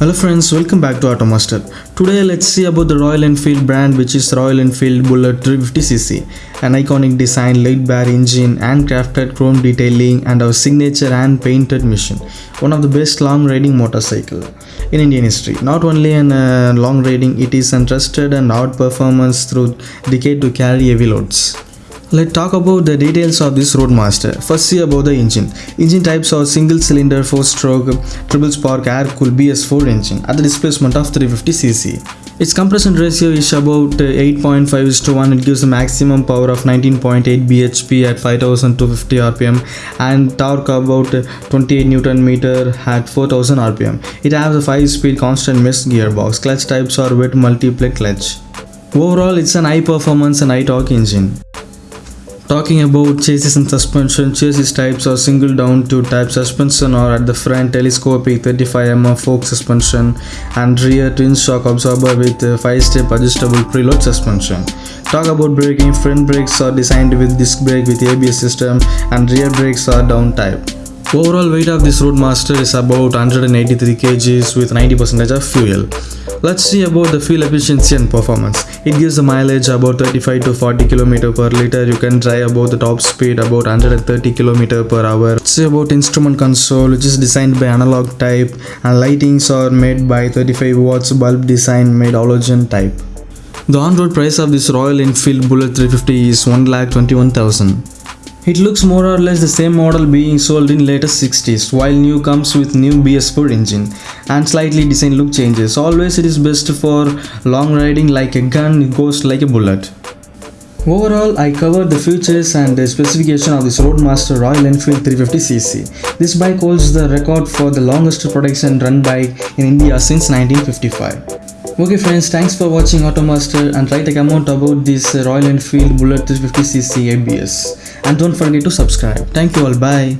Hello friends, welcome back to Automaster. Today let's see about the Royal Enfield brand which is Royal Enfield Bullet 350cc. An iconic design, light bar engine, handcrafted chrome detailing and our signature hand painted mission. One of the best long riding motorcycle in Indian history. Not only in uh, long riding, it is trusted and out performance through decade to carry heavy loads. Let's talk about the details of this Roadmaster. First see about the engine. Engine types are single cylinder 4 stroke triple spark air cooled BS4 engine at the displacement of 350cc. Its compression ratio is about uh, 8.5 is to 1. It gives the maximum power of 19.8 bhp at 5250 rpm and torque about uh, 28 newton meter at 4000 rpm. It has a 5 speed constant mesh gearbox. Clutch types are wet multi-plate clutch. Overall, it's an high performance and high torque engine. Talking about chassis and suspension, chassis types are single downtube type suspension or at the front telescopic 35mm fork suspension and rear twin shock absorber with 5-step adjustable preload suspension. Talk about braking, front brakes are designed with disc brake with ABS system and rear brakes are drum type. Overall weight of this Roadmaster is about 183 kgs with 90% of fuel. Let's see about the fuel efficiency and performance. It gives a mileage about 35 to 40 km per liter. You can drive about the top speed about 130 km per hour. Let's see about instrument console which is designed by analog type and lightings are made by 35 watts bulb design made halogen type. The on-road price of this Royal Enfield Bullet 350 is 1,21,000. It looks more or less the same model being sold in latest 60s while new comes with new BS4 engine and slightly design look changes. Always it is best for long riding like a gun it goes like a bullet. Overall, I covered the features and the specification of this Roadmaster Royal Enfield 350cc. This bike holds the record for the longest production run bike in India since 1955. Okay friends, thanks for watching Automaster and write a comment about this Royal Enfield Bullet 350cc ABS and don't forget to subscribe. Thank you all, bye.